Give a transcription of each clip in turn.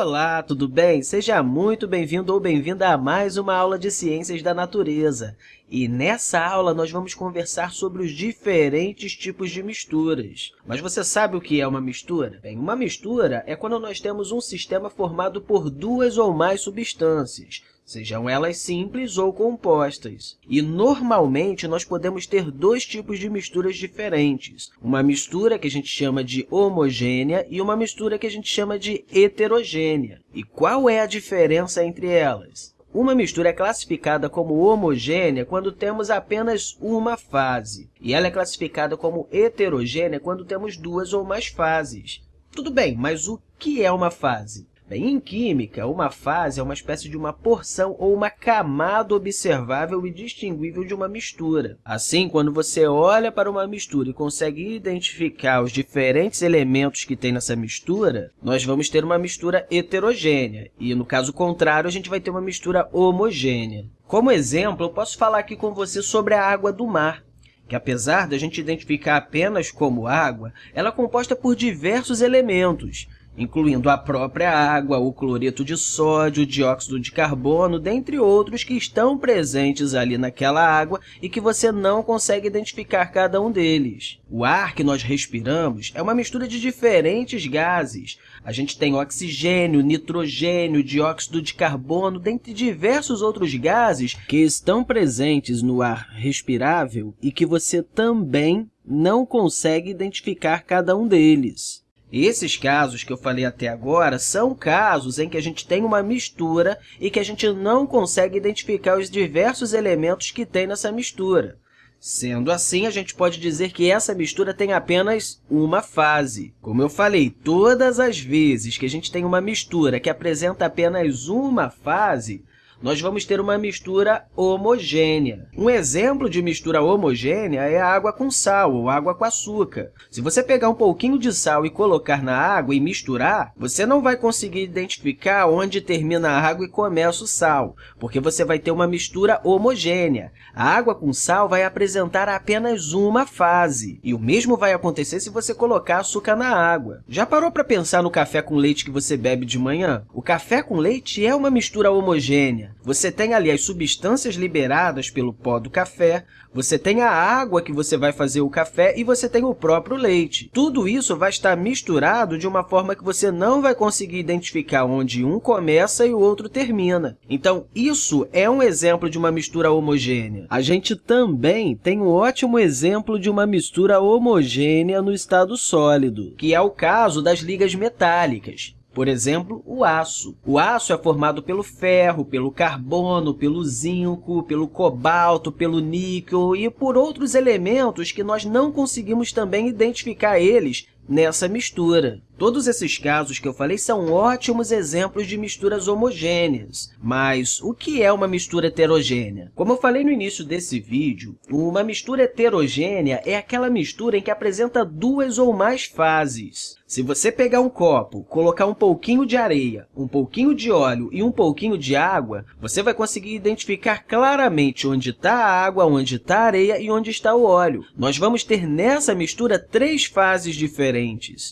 Olá, tudo bem? Seja muito bem-vindo ou bem-vinda a mais uma aula de Ciências da Natureza. E nessa aula nós vamos conversar sobre os diferentes tipos de misturas. Mas você sabe o que é uma mistura? Bem, uma mistura é quando nós temos um sistema formado por duas ou mais substâncias, sejam elas simples ou compostas. E, normalmente, nós podemos ter dois tipos de misturas diferentes. Uma mistura que a gente chama de homogênea e uma mistura que a gente chama de heterogênea. E qual é a diferença entre elas? Uma mistura é classificada como homogênea quando temos apenas uma fase, e ela é classificada como heterogênea quando temos duas ou mais fases. Tudo bem, mas o que é uma fase? Bem, em química, uma fase é uma espécie de uma porção ou uma camada observável e distinguível de uma mistura. Assim, quando você olha para uma mistura e consegue identificar os diferentes elementos que tem nessa mistura, nós vamos ter uma mistura heterogênea, e, no caso contrário, a gente vai ter uma mistura homogênea. Como exemplo, eu posso falar aqui com você sobre a água do mar que apesar de a gente identificar apenas como água, ela é composta por diversos elementos, incluindo a própria água, o cloreto de sódio, o dióxido de carbono, dentre outros que estão presentes ali naquela água e que você não consegue identificar cada um deles. O ar que nós respiramos é uma mistura de diferentes gases. A gente tem oxigênio, nitrogênio, dióxido de carbono, dentre diversos outros gases que estão presentes no ar respirável e que você também não consegue identificar cada um deles. Esses casos que eu falei até agora são casos em que a gente tem uma mistura e que a gente não consegue identificar os diversos elementos que tem nessa mistura. Sendo assim, a gente pode dizer que essa mistura tem apenas uma fase. Como eu falei, todas as vezes que a gente tem uma mistura que apresenta apenas uma fase, nós vamos ter uma mistura homogênea. Um exemplo de mistura homogênea é a água com sal ou água com açúcar. Se você pegar um pouquinho de sal e colocar na água e misturar, você não vai conseguir identificar onde termina a água e começa o sal, porque você vai ter uma mistura homogênea. A água com sal vai apresentar apenas uma fase, e o mesmo vai acontecer se você colocar açúcar na água. Já parou para pensar no café com leite que você bebe de manhã? O café com leite é uma mistura homogênea. Você tem ali as substâncias liberadas pelo pó do café, você tem a água que você vai fazer o café e você tem o próprio leite. Tudo isso vai estar misturado de uma forma que você não vai conseguir identificar onde um começa e o outro termina. Então, isso é um exemplo de uma mistura homogênea. A gente também tem um ótimo exemplo de uma mistura homogênea no estado sólido, que é o caso das ligas metálicas. Por exemplo, o aço. O aço é formado pelo ferro, pelo carbono, pelo zinco, pelo cobalto, pelo níquel e por outros elementos que nós não conseguimos também identificar eles nessa mistura. Todos esses casos que eu falei são ótimos exemplos de misturas homogêneas. Mas o que é uma mistura heterogênea? Como eu falei no início desse vídeo, uma mistura heterogênea é aquela mistura em que apresenta duas ou mais fases. Se você pegar um copo, colocar um pouquinho de areia, um pouquinho de óleo e um pouquinho de água, você vai conseguir identificar claramente onde está a água, onde está a areia e onde está o óleo. Nós vamos ter nessa mistura três fases diferentes.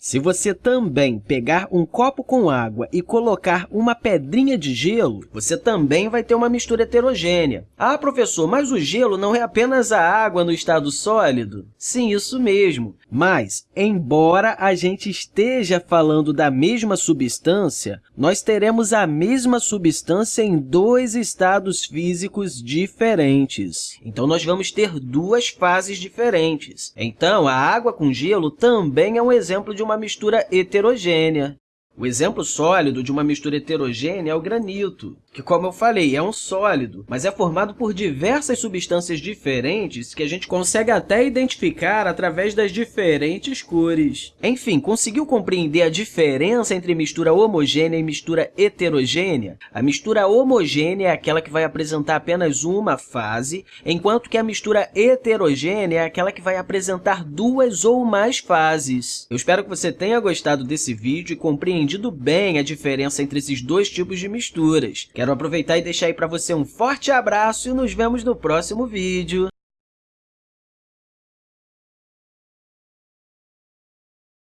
Se você também pegar um copo com água e colocar uma pedrinha de gelo, você também vai ter uma mistura heterogênea. Ah, professor, mas o gelo não é apenas a água no estado sólido? Sim, isso mesmo. Mas, embora a gente esteja falando da mesma substância, nós teremos a mesma substância em dois estados físicos diferentes. Então, nós vamos ter duas fases diferentes. Então, a água com gelo também é um exemplo de uma mistura heterogênea. O exemplo sólido de uma mistura heterogênea é o granito, que, como eu falei, é um sólido, mas é formado por diversas substâncias diferentes que a gente consegue até identificar através das diferentes cores. Enfim, conseguiu compreender a diferença entre mistura homogênea e mistura heterogênea? A mistura homogênea é aquela que vai apresentar apenas uma fase, enquanto que a mistura heterogênea é aquela que vai apresentar duas ou mais fases. Eu espero que você tenha gostado desse vídeo e compreendido entendido bem a diferença entre esses dois tipos de misturas. Quero aproveitar e deixar aí para você um forte abraço e nos vemos no próximo vídeo.